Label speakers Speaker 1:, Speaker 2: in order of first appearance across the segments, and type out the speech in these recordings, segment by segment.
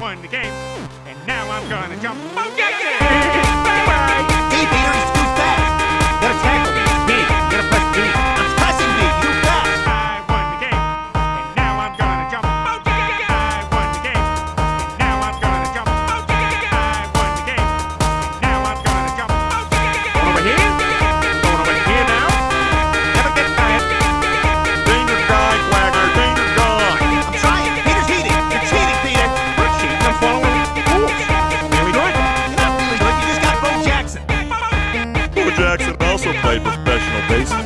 Speaker 1: won the game, and now I'm gonna jump. Oh, yeah, yeah. Jackson
Speaker 2: also played professional baseball.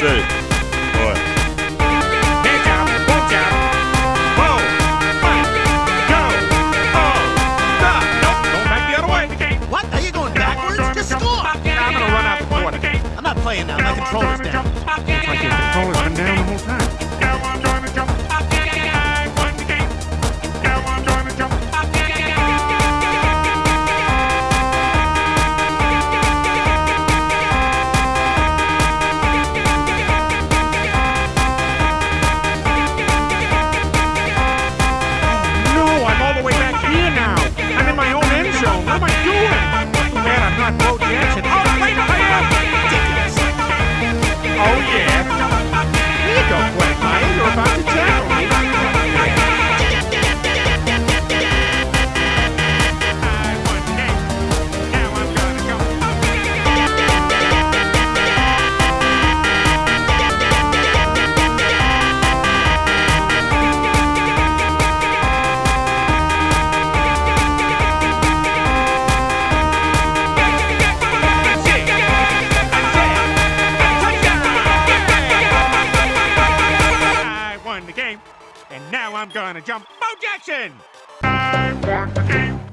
Speaker 1: Boy. Out, out. Go, oh, stop. Don't the other way.
Speaker 3: What? Are you going backwards? Just.
Speaker 1: I'm going to run out.
Speaker 3: I'm not playing now. My controller's down.
Speaker 4: Yeah.
Speaker 1: won the game, and now I'm gonna jump Bo Jackson! I won the!